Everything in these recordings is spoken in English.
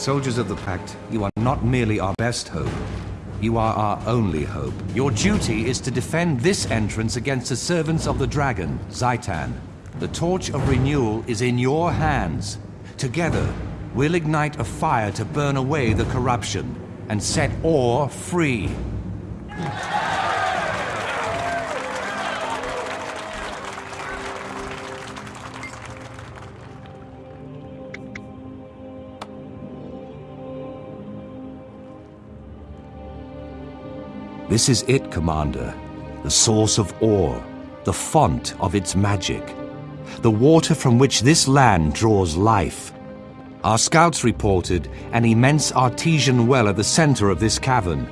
Soldiers of the Pact, you are not merely our best hope. You are our only hope. Your duty is to defend this entrance against the servants of the dragon, Zhaitan. The torch of renewal is in your hands. Together, we'll ignite a fire to burn away the corruption and set Orr free. This is it, Commander. The source of Orr, the font of its magic. The water from which this land draws life. Our scouts reported an immense artesian well at the center of this cavern.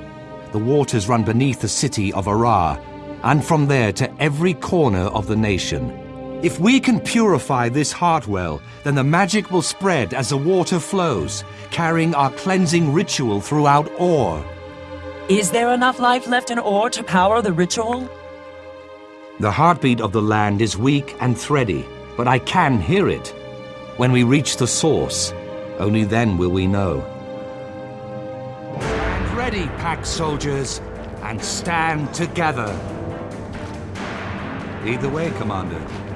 The waters run beneath the city of Arah, and from there to every corner of the nation. If we can purify this heart well, then the magic will spread as the water flows, carrying our cleansing ritual throughout Orr. Is there enough life left in Orr to power the ritual? The heartbeat of the land is weak and thready, but I can hear it. When we reach the source, only then will we know. Stand ready, Pact soldiers, and stand together. Lead the way, Commander.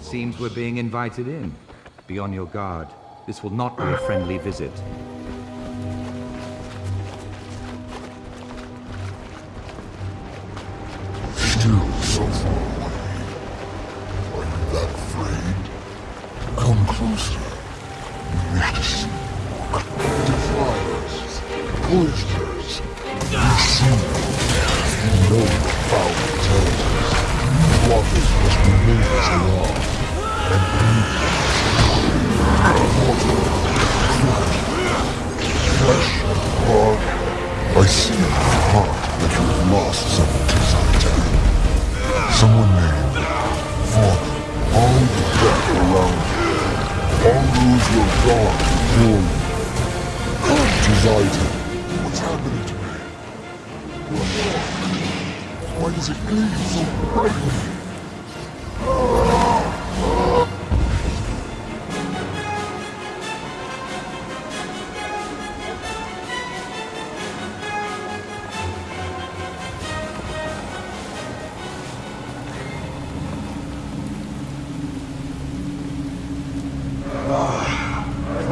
Seems we're being invited in. Be on your guard. This will not be a friendly visit. Still so far away. Are you that afraid? Come closer. See in your heart that you have lost someone to Zhaitan. Someone named Father. All the death around you. All those have gone before you. Come to Zhaitan. What's happening to me? Why does it gleam so brightly?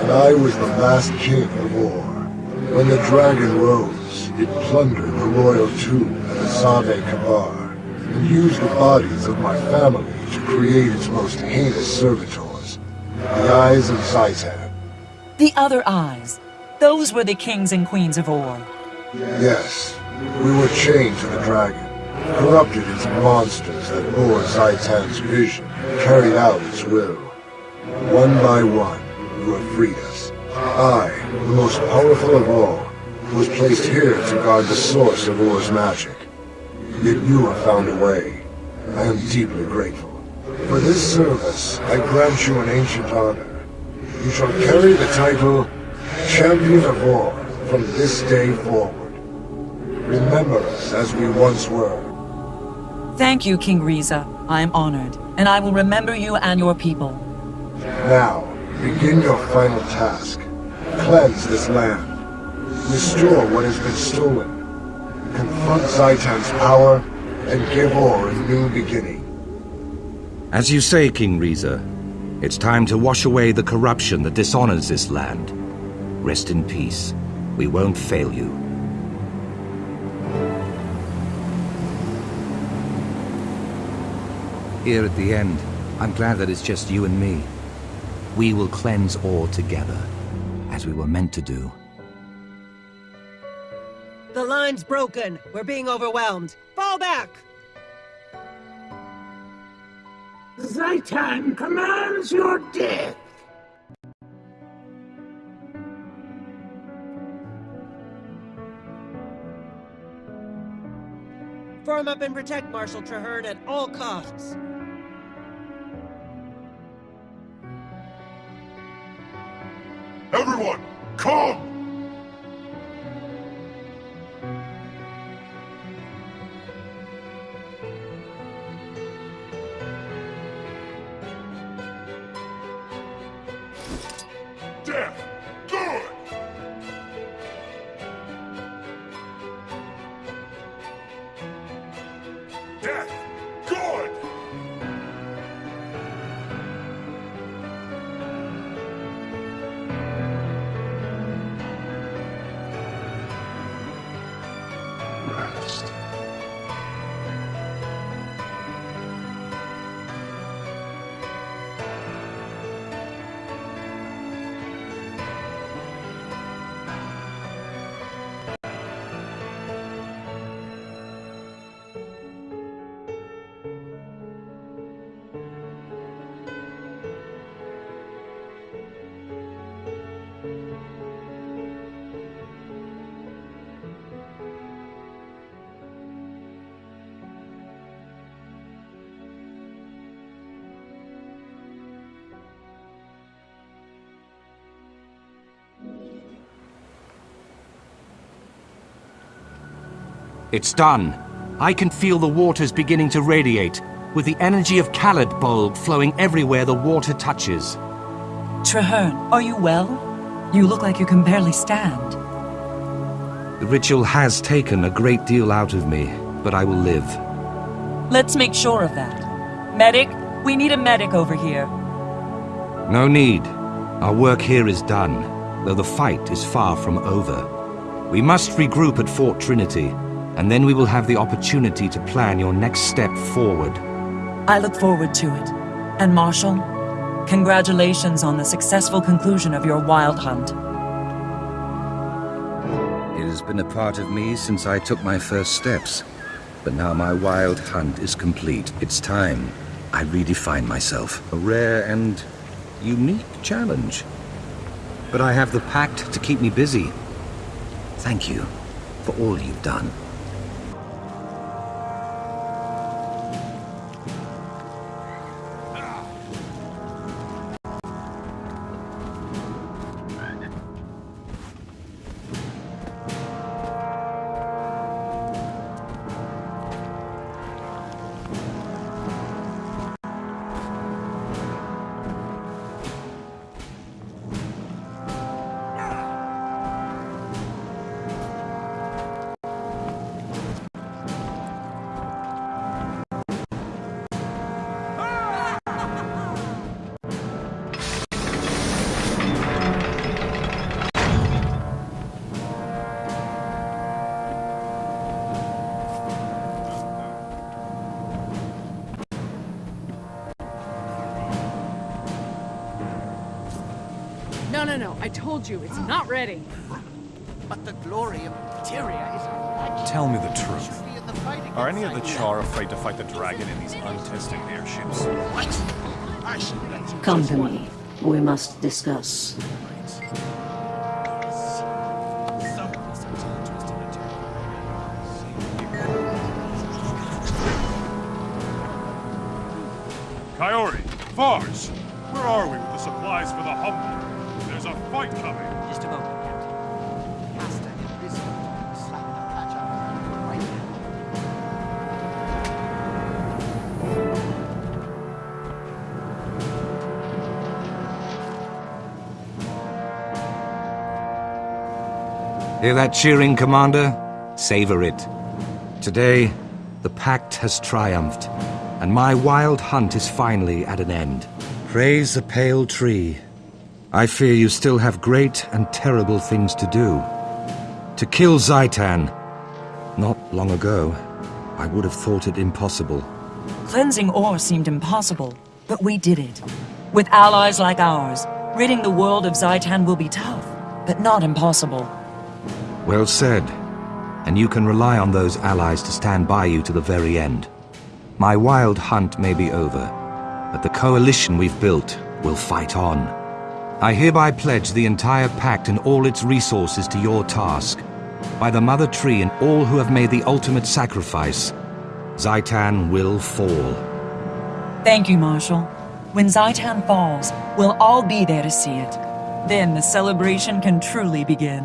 and I was the last king of Orr. When the dragon rose, it plundered the royal tomb at Azave Kabar, and used the bodies of my family to create its most heinous servitors, the Eyes of Zhaitan. The other eyes. Those were the kings and queens of Orr. Yes, we were chained to the dragon, corrupted into monsters that bore Zhaitan's vision, carried out its will. One by one, you have freed us. I, the most powerful of all, was placed here to guard the source of Orr's magic. Yet you have found a way. I am deeply grateful. For this service, I grant you an ancient honor. You shall carry the title Champion of War from this day forward. Remember us as we once were. Thank you, King Reza. I am honored, and I will remember you and your people. Now, begin your final task. Cleanse this land. Restore what has been stolen. Confront Zhaitan's power, and give Orr a new beginning. As you say, King Reza, it's time to wash away the corruption that dishonors this land. Rest in peace. We won't fail you. Here at the end, I'm glad that it's just you and me. We will cleanse all together, as we were meant to do. The line's broken. We're being overwhelmed. Fall back! Zhaitan commands your death. Form up and protect Marshal Trahearne at all costs. Rest. It's done. I can feel the waters beginning to radiate, with the energy of Khaled Bulb flowing everywhere the water touches. Trahearne, are you well? You look like you can barely stand. The ritual has taken a great deal out of me, but I will live. Let's make sure of that. Medic, we need a medic over here. No need. Our work here is done, though the fight is far from over. We must regroup at Fort Trinity, and then we will have the opportunity to plan your next step forward. I look forward to it. And Marshal, congratulations on the successful conclusion of your wild hunt. It has been a part of me since I took my first steps. But now my wild hunt is complete. It's time I redefine myself. A rare and unique challenge. But I have the pact to keep me busy. Thank you for all you've done. No, no, no. I told you, it's not ready. But the glory of Materia is our. Tell me the truth. Should be in the fight Are any of the Char afraid to fight the dragon in these untested airships? What? I should Come to me. We must discuss. Coyote, Vars, where are we with the supplies for the Humble? There's a fight coming. Just a moment, Captain. Master and busy. Slapping patch on right now. Hear that cheering, Commander? Savor it. Today, the Pact has triumphed, and my wild hunt is finally at an end. Praise the pale tree. I fear you still have great and terrible things to do. To kill Zhaitan. Not long ago, I would have thought it impossible. Cleansing Orr seemed impossible, but we did it. With allies like ours, ridding the world of Zhaitan will be tough, but not impossible. Well said. And you can rely on those allies to stand by you to the very end. My wild hunt may be over, but the coalition we've built will fight on. I hereby pledge the entire pact and all its resources to your task. By the Mother Tree and all who have made the ultimate sacrifice, Zhaitan will fall. Thank you, Marshal. When Zhaitan falls, we'll all be there to see it. Then the celebration can truly begin.